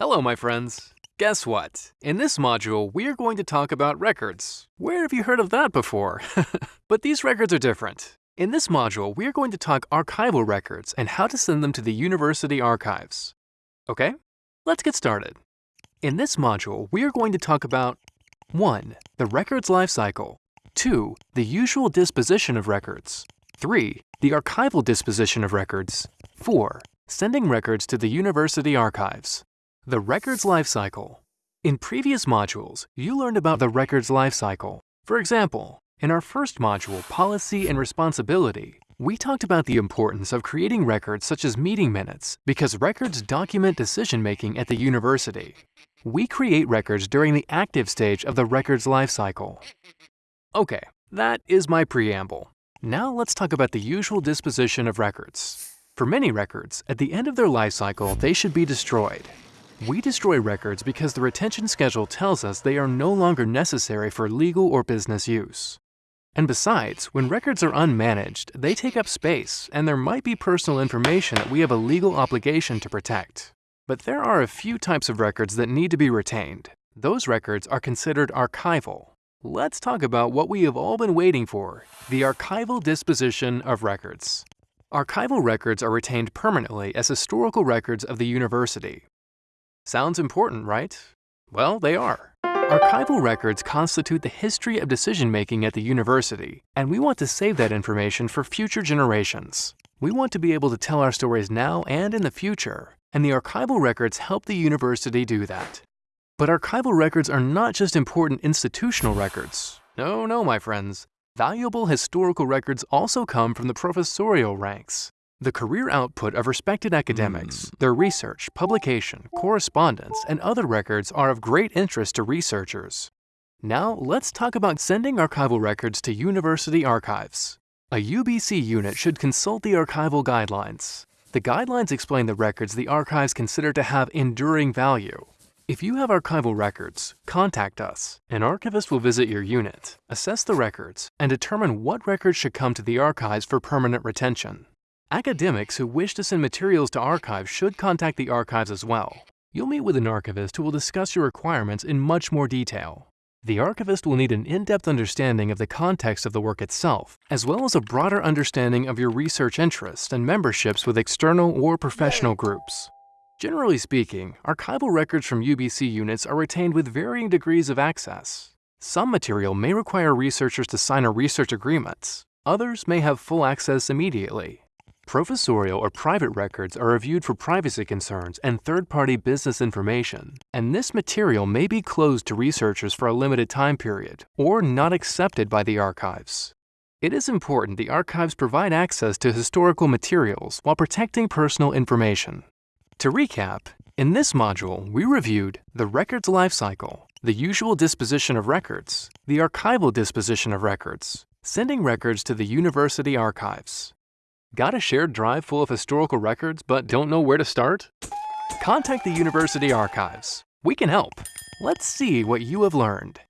Hello, my friends. Guess what? In this module, we are going to talk about records. Where have you heard of that before? but these records are different. In this module, we are going to talk archival records and how to send them to the university archives. Okay? Let's get started. In this module, we are going to talk about 1. The record's life cycle. 2. The usual disposition of records. 3. The archival disposition of records. 4. Sending records to the university archives. The record's life cycle. In previous modules, you learned about the record's life cycle. For example, in our first module, Policy and Responsibility, we talked about the importance of creating records such as meeting minutes because records document decision-making at the university. We create records during the active stage of the record's life cycle. Okay, that is my preamble. Now let's talk about the usual disposition of records. For many records, at the end of their life cycle, they should be destroyed. We destroy records because the retention schedule tells us they are no longer necessary for legal or business use. And besides, when records are unmanaged, they take up space, and there might be personal information that we have a legal obligation to protect. But there are a few types of records that need to be retained. Those records are considered archival. Let's talk about what we have all been waiting for, the archival disposition of records. Archival records are retained permanently as historical records of the university. Sounds important, right? Well, they are. Archival records constitute the history of decision-making at the university, and we want to save that information for future generations. We want to be able to tell our stories now and in the future, and the archival records help the university do that. But archival records are not just important institutional records. No, no, my friends. Valuable historical records also come from the professorial ranks. The career output of respected academics, hmm. their research, publication, correspondence, and other records are of great interest to researchers. Now, let's talk about sending archival records to university archives. A UBC unit should consult the archival guidelines. The guidelines explain the records the archives consider to have enduring value. If you have archival records, contact us. An archivist will visit your unit, assess the records, and determine what records should come to the archives for permanent retention. Academics who wish to send materials to archives should contact the archives as well. You'll meet with an archivist who will discuss your requirements in much more detail. The archivist will need an in-depth understanding of the context of the work itself, as well as a broader understanding of your research interests and memberships with external or professional groups. Generally speaking, archival records from UBC units are retained with varying degrees of access. Some material may require researchers to sign a research agreement. Others may have full access immediately. Professorial or private records are reviewed for privacy concerns and third-party business information, and this material may be closed to researchers for a limited time period or not accepted by the archives. It is important the archives provide access to historical materials while protecting personal information. To recap, in this module, we reviewed the record's life cycle, the usual disposition of records, the archival disposition of records, sending records to the university archives, Got a shared drive full of historical records but don't know where to start? Contact the University Archives. We can help. Let's see what you have learned.